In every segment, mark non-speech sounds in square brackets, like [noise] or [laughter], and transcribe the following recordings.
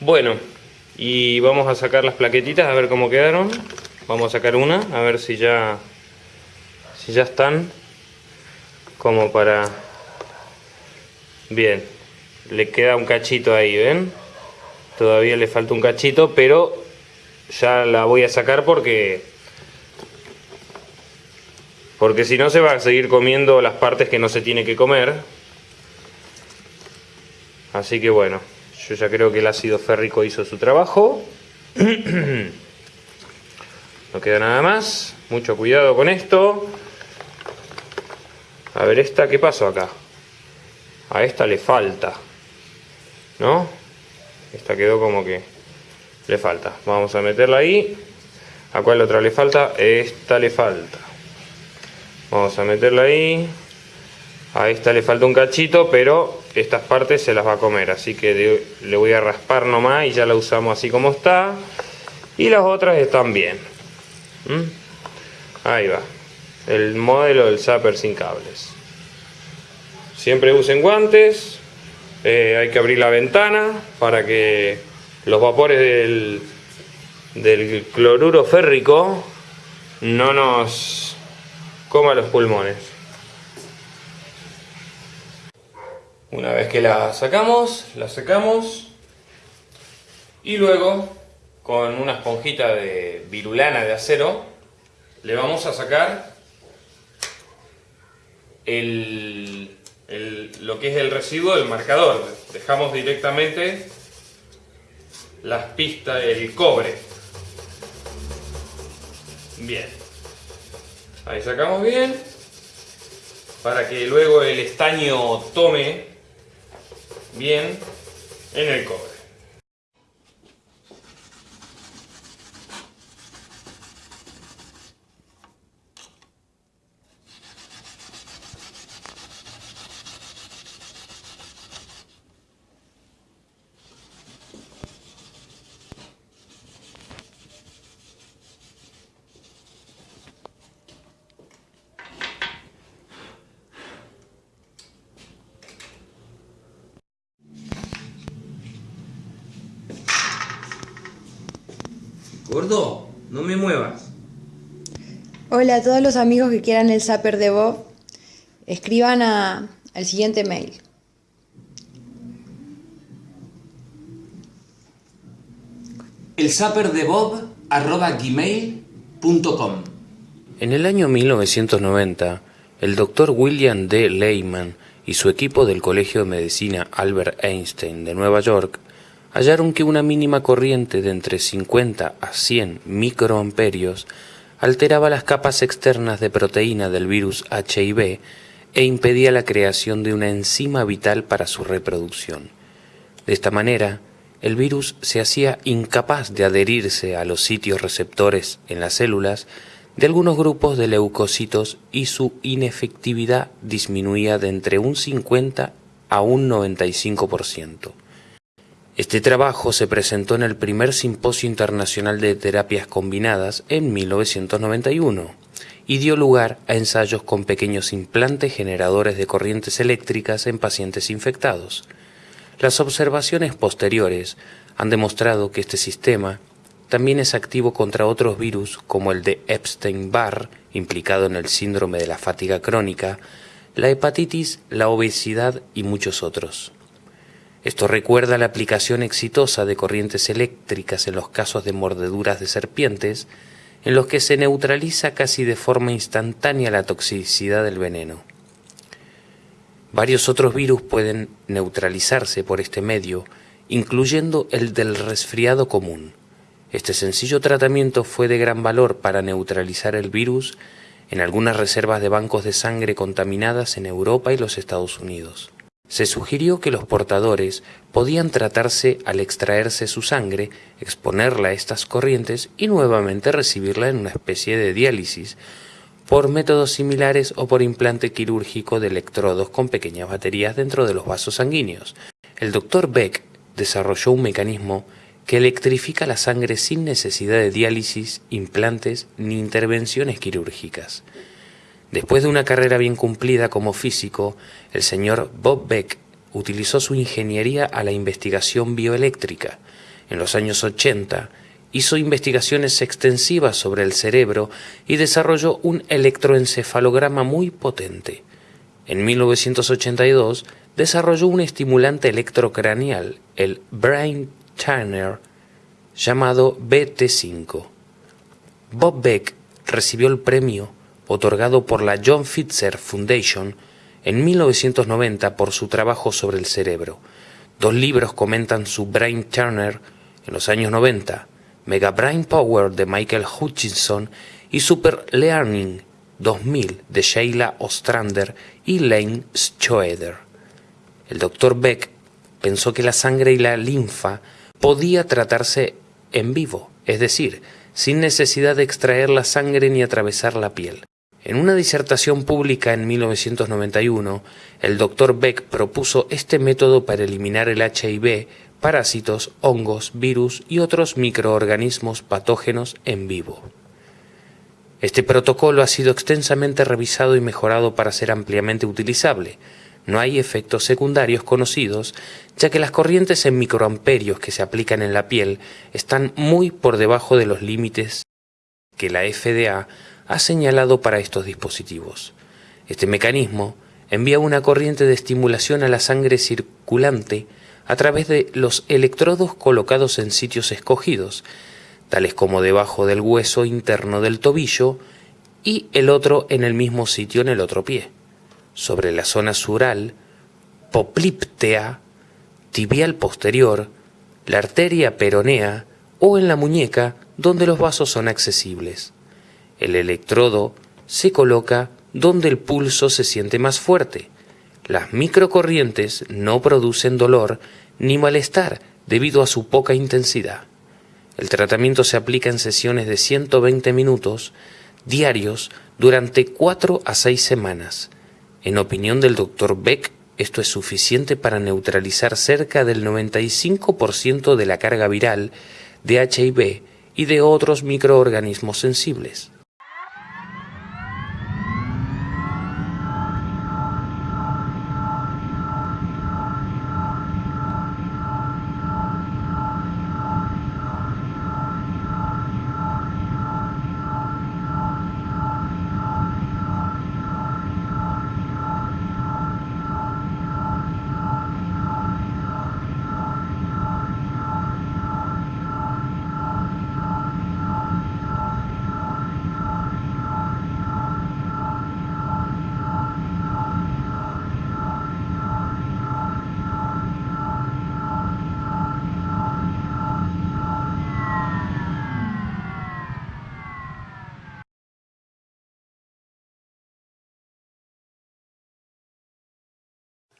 Bueno, y vamos a sacar las plaquetitas a ver cómo quedaron. Vamos a sacar una, a ver si ya, si ya están como para... Bien, le queda un cachito ahí, ¿ven? Todavía le falta un cachito, pero ya la voy a sacar porque... Porque si no se va a seguir comiendo las partes que no se tiene que comer. Así que bueno, yo ya creo que el ácido férrico hizo su trabajo. [clears throat] No queda nada más. Mucho cuidado con esto. A ver esta, ¿qué pasó acá? A esta le falta. ¿No? Esta quedó como que le falta. Vamos a meterla ahí. ¿A cuál otra le falta? Esta le falta. Vamos a meterla ahí. A esta le falta un cachito, pero estas partes se las va a comer. Así que le voy a raspar nomás y ya la usamos así como está. Y las otras están bien. ¿Mm? Ahí va. El modelo del zapper sin cables. Siempre usen guantes. Eh, hay que abrir la ventana para que los vapores del, del cloruro férrico no nos coma los pulmones. Una vez que la sacamos, la secamos y luego con una esponjita de virulana de acero le vamos a sacar el, lo que es el residuo del marcador. Dejamos directamente las pistas del cobre. Bien. Ahí sacamos bien. Para que luego el estaño tome bien en el cobre. Gordo, no me muevas. Hola a todos los amigos que quieran el zapper de Bob, escriban a, al siguiente mail. El zapper de Bob arroba gmail.com En el año 1990, el doctor William D. Lehman y su equipo del Colegio de Medicina Albert Einstein de Nueva York hallaron que una mínima corriente de entre 50 a 100 microamperios alteraba las capas externas de proteína del virus HIV e impedía la creación de una enzima vital para su reproducción. De esta manera, el virus se hacía incapaz de adherirse a los sitios receptores en las células de algunos grupos de leucocitos y su inefectividad disminuía de entre un 50 a un 95%. Este trabajo se presentó en el primer Simposio Internacional de Terapias Combinadas en 1991 y dio lugar a ensayos con pequeños implantes generadores de corrientes eléctricas en pacientes infectados. Las observaciones posteriores han demostrado que este sistema también es activo contra otros virus como el de Epstein-Barr, implicado en el síndrome de la fatiga crónica, la hepatitis, la obesidad y muchos otros. Esto recuerda la aplicación exitosa de corrientes eléctricas en los casos de mordeduras de serpientes, en los que se neutraliza casi de forma instantánea la toxicidad del veneno. Varios otros virus pueden neutralizarse por este medio, incluyendo el del resfriado común. Este sencillo tratamiento fue de gran valor para neutralizar el virus en algunas reservas de bancos de sangre contaminadas en Europa y los Estados Unidos. Se sugirió que los portadores podían tratarse al extraerse su sangre, exponerla a estas corrientes y nuevamente recibirla en una especie de diálisis, por métodos similares o por implante quirúrgico de electrodos con pequeñas baterías dentro de los vasos sanguíneos. El doctor Beck desarrolló un mecanismo que electrifica la sangre sin necesidad de diálisis, implantes ni intervenciones quirúrgicas. Después de una carrera bien cumplida como físico, el señor Bob Beck utilizó su ingeniería a la investigación bioeléctrica. En los años 80 hizo investigaciones extensivas sobre el cerebro y desarrolló un electroencefalograma muy potente. En 1982 desarrolló un estimulante electrocraneal, el Brain Turner, llamado BT5. Bob Beck recibió el premio otorgado por la John Fitzer Foundation en 1990 por su trabajo sobre el cerebro. Dos libros comentan su Brain Turner en los años 90, Mega Brain Power de Michael Hutchinson y Super Learning 2000 de Sheila Ostrander y Lane Schroeder. El doctor Beck pensó que la sangre y la linfa podía tratarse en vivo, es decir, sin necesidad de extraer la sangre ni atravesar la piel. En una disertación pública en 1991, el doctor Beck propuso este método para eliminar el HIV, parásitos, hongos, virus y otros microorganismos patógenos en vivo. Este protocolo ha sido extensamente revisado y mejorado para ser ampliamente utilizable. No hay efectos secundarios conocidos, ya que las corrientes en microamperios que se aplican en la piel están muy por debajo de los límites que la FDA ha señalado para estos dispositivos. Este mecanismo envía una corriente de estimulación a la sangre circulante a través de los electrodos colocados en sitios escogidos, tales como debajo del hueso interno del tobillo y el otro en el mismo sitio en el otro pie, sobre la zona sural, poplíptea, tibial posterior, la arteria peronea o en la muñeca donde los vasos son accesibles. El electrodo se coloca donde el pulso se siente más fuerte. Las microcorrientes no producen dolor ni malestar debido a su poca intensidad. El tratamiento se aplica en sesiones de 120 minutos diarios durante 4 a 6 semanas. En opinión del Dr. Beck, esto es suficiente para neutralizar cerca del 95% de la carga viral de HIV y de otros microorganismos sensibles.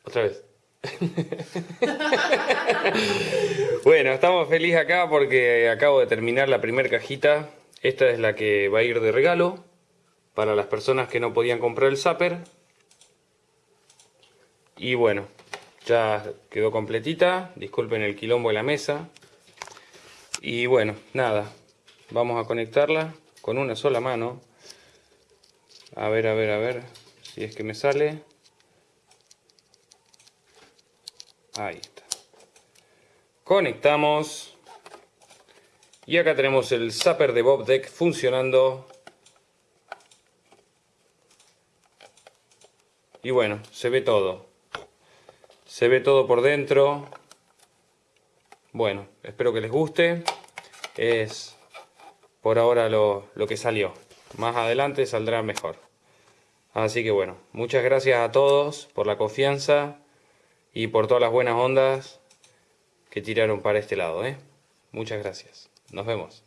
Otra vez. [laughs] bueno, estamos felices acá porque acabo de terminar la primera cajita. Esta es la que va a ir de regalo para las personas que no podían comprar el zapper. Y bueno, ya quedó completita. Disculpen el quilombo de la mesa. Y bueno, nada. Vamos a conectarla con una sola mano. A ver, a ver, a ver. Si es que me sale. Ahí está. Conectamos. Y acá tenemos el zapper de Bob Deck funcionando. Y bueno, se ve todo. Se ve todo por dentro. Bueno, espero que les guste. Es por ahora lo, lo que salió. Más adelante saldrá mejor. Así que bueno, muchas gracias a todos por la confianza y por todas las buenas ondas que tiraron para este lado. ¿eh? Muchas gracias. Nos vemos.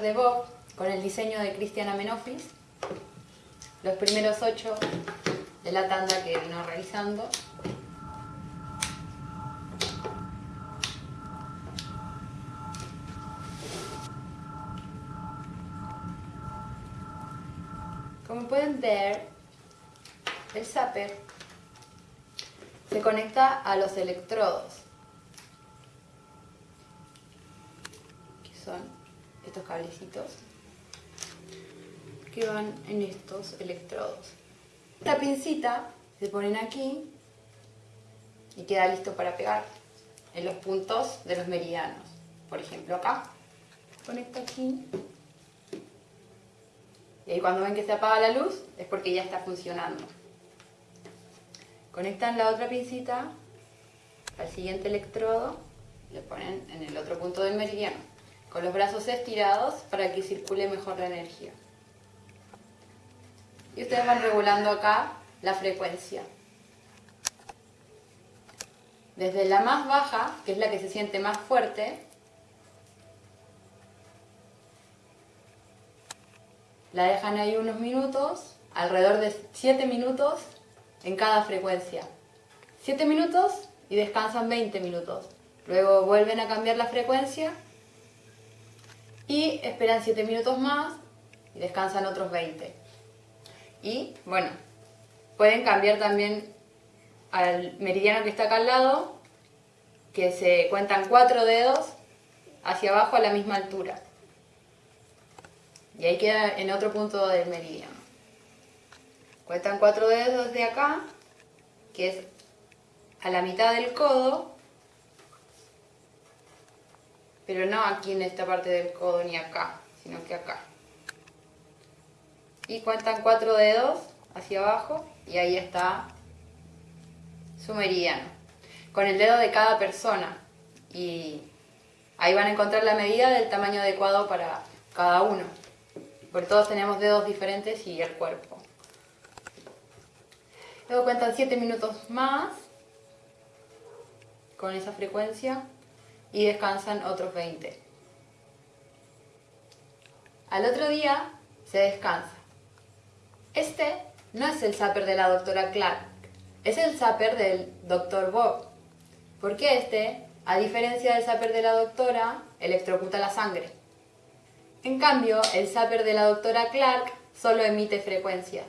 De Bob con el diseño de Cristian Amenofis. Los primeros ocho de la tanda que vino realizando. Como pueden ver, el zapper se conecta a los electrodos, que son estos cablecitos que van en estos electrodos. Esta pincita se ponen aquí y queda listo para pegar en los puntos de los meridianos. Por ejemplo acá, conecto aquí y ahí cuando ven que se apaga la luz es porque ya está funcionando. Conectan la otra pincita al siguiente electrodo y lo ponen en el otro punto del meridiano, con los brazos estirados para que circule mejor la energía. Y ustedes van regulando acá la frecuencia. Desde la más baja, que es la que se siente más fuerte, La dejan ahí unos minutos, alrededor de 7 minutos en cada frecuencia. 7 minutos y descansan 20 minutos. Luego vuelven a cambiar la frecuencia y esperan 7 minutos más y descansan otros 20. Y bueno, pueden cambiar también al meridiano que está acá al lado, que se cuentan 4 dedos hacia abajo a la misma altura. Y ahí queda en otro punto del meridiano. Cuentan cuatro dedos de acá, que es a la mitad del codo, pero no aquí en esta parte del codo ni acá, sino que acá. Y cuentan cuatro dedos hacia abajo y ahí está su meridiano, con el dedo de cada persona. Y ahí van a encontrar la medida del tamaño adecuado para cada uno porque todos tenemos dedos diferentes y el cuerpo. Luego cuentan 7 minutos más con esa frecuencia y descansan otros 20. Al otro día se descansa. Este no es el zapper de la doctora Clark, es el zapper del doctor Bob. Porque este, a diferencia del zapper de la doctora, electrocuta la sangre. En cambio, el zapper de la doctora Clark solo emite frecuencias.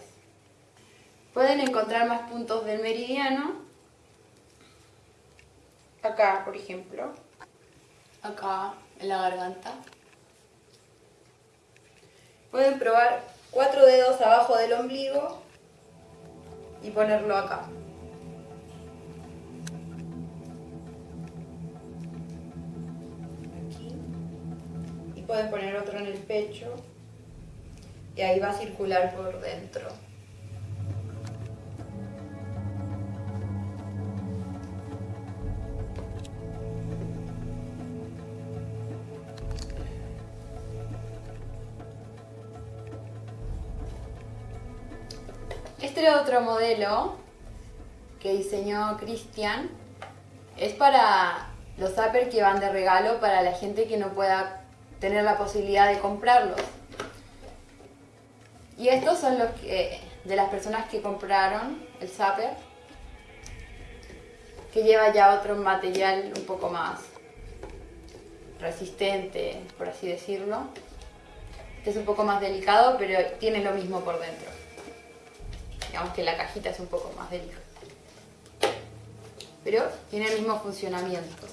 Pueden encontrar más puntos del meridiano. Acá, por ejemplo. Acá, en la garganta. Pueden probar cuatro dedos abajo del ombligo y ponerlo acá. pueden poner otro en el pecho y ahí va a circular por dentro. Este otro modelo que diseñó Cristian es para los zappers que van de regalo para la gente que no pueda tener la posibilidad de comprarlos. Y estos son los que, de las personas que compraron el Zapper, que lleva ya otro material un poco más resistente, por así decirlo. Este es un poco más delicado, pero tiene lo mismo por dentro. Digamos que la cajita es un poco más delicada. Pero tiene el mismo funcionamiento.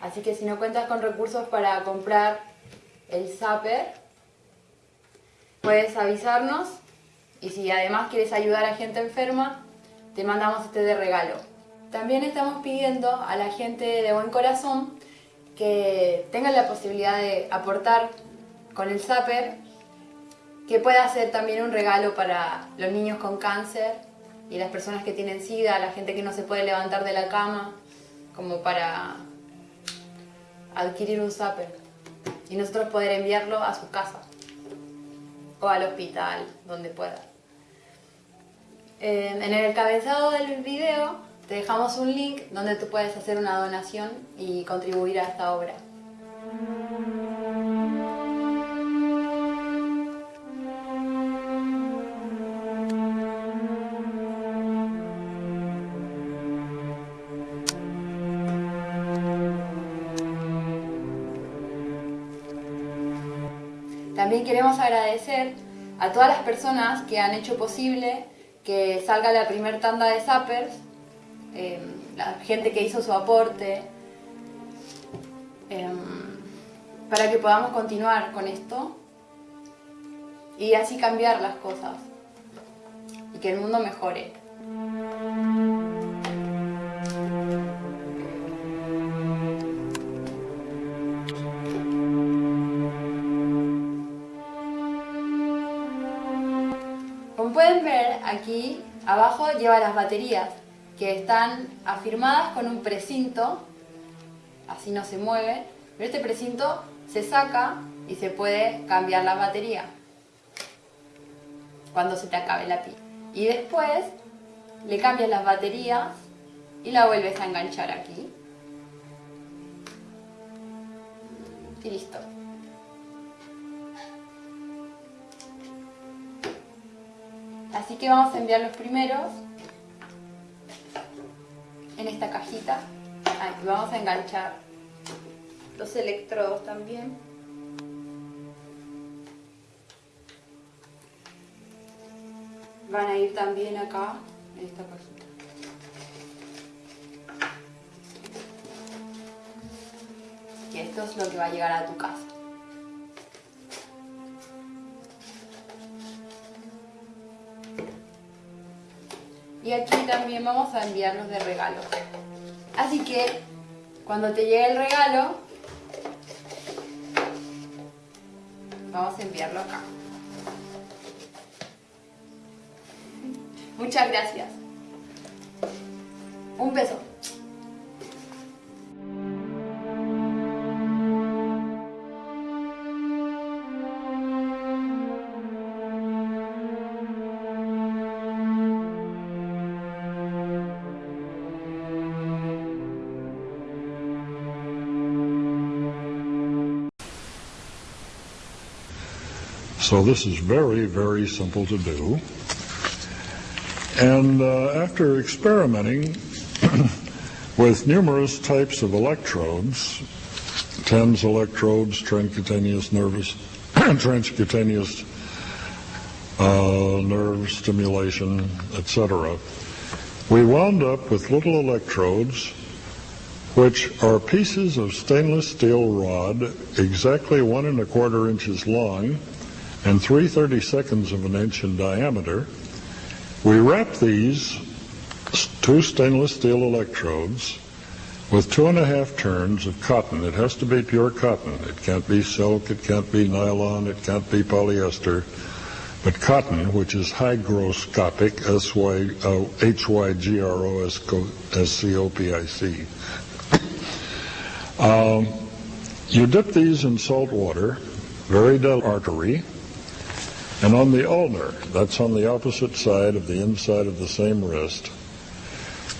Así que si no cuentas con recursos para comprar el zapper, puedes avisarnos y si además quieres ayudar a gente enferma, te mandamos este de regalo. También estamos pidiendo a la gente de buen corazón que tengan la posibilidad de aportar con el zapper, que pueda ser también un regalo para los niños con cáncer y las personas que tienen sida, la gente que no se puede levantar de la cama, como para adquirir un zapper. y nosotros poder enviarlo a su casa o al hospital, donde pueda. En el encabezado del video te dejamos un link donde tú puedes hacer una donación y contribuir a esta obra. También queremos agradecer a todas las personas que han hecho posible que salga la primer tanda de zappers, eh, la gente que hizo su aporte, eh, para que podamos continuar con esto y así cambiar las cosas y que el mundo mejore. Aquí abajo lleva las baterías que están afirmadas con un precinto, así no se mueve, pero este precinto se saca y se puede cambiar la batería cuando se te acabe la pila. Y después le cambias las baterías y la vuelves a enganchar aquí. Y listo. Así que vamos a enviar los primeros en esta cajita. Vamos a enganchar los electrodos también. Van a ir también acá, en esta cajita. Y esto es lo que va a llegar a tu casa. Y aquí también vamos a enviarlos de regalo. Así que cuando te llegue el regalo, vamos a enviarlo acá. Muchas gracias. Un beso. So this is very, very simple to do. And uh, after experimenting [clears throat] with numerous types of electrodes, TENS electrodes, transcutaneous nervous, [clears throat] transcutaneous uh, nerve stimulation, etc., we wound up with little electrodes which are pieces of stainless steel rod exactly one and a quarter inches long and 3 seconds of an inch in diameter. We wrap these two stainless steel electrodes with two and a half turns of cotton. It has to be pure cotton. It can't be silk, it can't be nylon, it can't be polyester, but cotton, which is hygroscopic, H-Y-G-R-O-S-C-O-P-I-C. Um, you dip these in salt water, very dull artery, and on the ulnar, that's on the opposite side of the inside of the same wrist.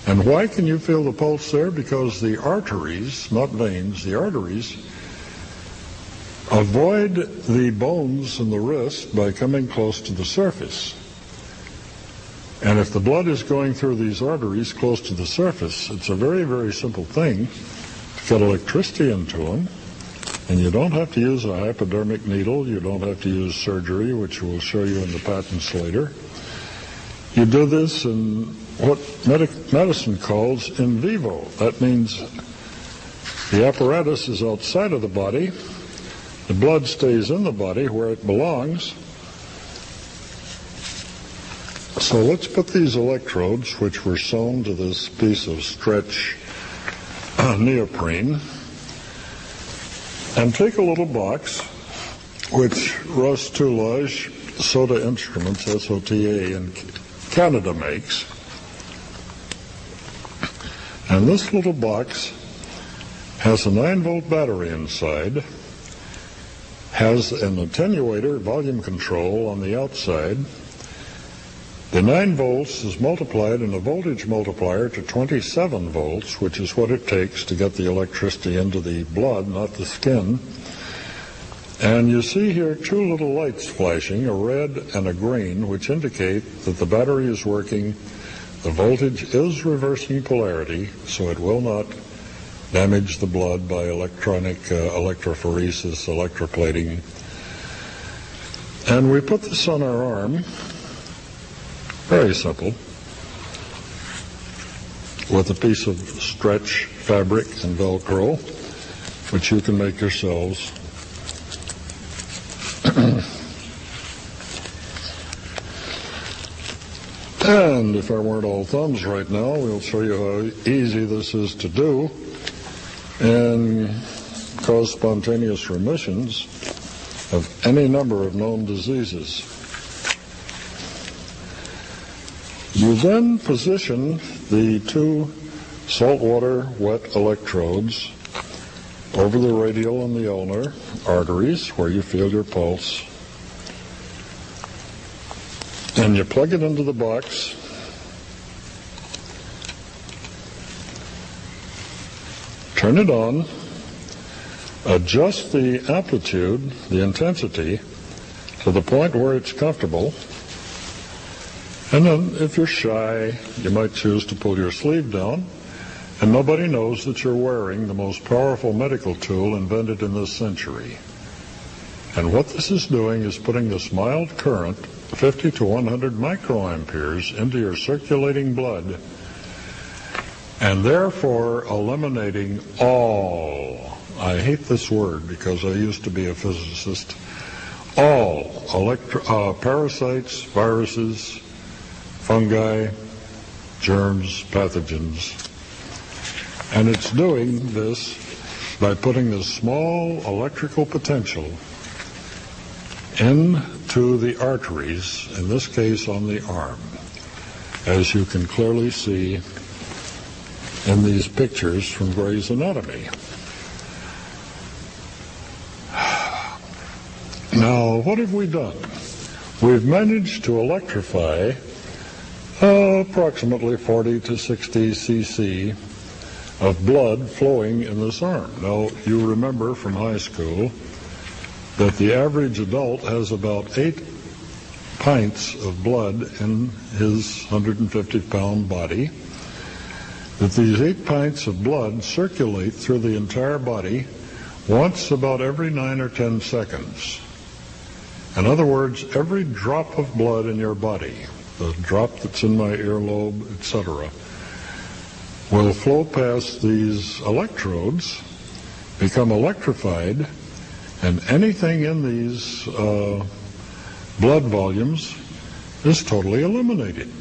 And why can you feel the pulse there? Because the arteries, not veins, the arteries avoid the bones in the wrist by coming close to the surface. And if the blood is going through these arteries close to the surface, it's a very, very simple thing to get electricity into them. And you don't have to use a hypodermic needle. You don't have to use surgery, which we'll show you in the patents later. You do this in what medic- medicine calls in vivo. That means the apparatus is outside of the body. The blood stays in the body where it belongs. So let's put these electrodes, which were sewn to this piece of stretch [clears throat] neoprene, and take a little box, which Russ Toulage Soda Instruments, S-O-T-A, in Canada makes. And this little box has a 9 volt battery inside, has an attenuator volume control on the outside. The 9 volts is multiplied in a voltage multiplier to 27 volts, which is what it takes to get the electricity into the blood, not the skin. And you see here two little lights flashing, a red and a green, which indicate that the battery is working. The voltage is reversing polarity, so it will not damage the blood by electronic uh, electrophoresis, electroplating. And we put this on our arm, very simple, with a piece of stretch fabric and Velcro, which you can make yourselves. and if I weren't all thumbs right now, we'll show you how easy this is to do and cause spontaneous remissions of any number of known diseases. You then position the two saltwater wet electrodes over the radial and the ulnar arteries where you feel your pulse. And you plug it into the box. Turn it on. Adjust the amplitude, the intensity, to the point where it's comfortable. And then, if you're shy, you might choose to pull your sleeve down, and nobody knows that you're wearing the most powerful medical tool invented in this century. And what this is doing is putting this mild current, 50 to 100 microamperes, into your circulating blood, and therefore eliminating all, I hate this word because I used to be a physicist, all electro, uh, parasites, viruses, fungi, germs, pathogens. And it's doing this by putting this small electrical potential into the arteries, in this case on the arm, as you can clearly see in these pictures from Gray's Anatomy. Now, what have we done? We've managed to electrify uh, approximately 40 to 60 cc of blood flowing in this arm. Now, you remember from high school that the average adult has about eight pints of blood in his 150 pound body. That these eight pints of blood circulate through the entire body once about every nine or ten seconds. In other words, every drop of blood in your body, the drop that's in my earlobe, etc., will flow past these electrodes, become electrified, and anything in these uh, blood volumes is totally eliminated.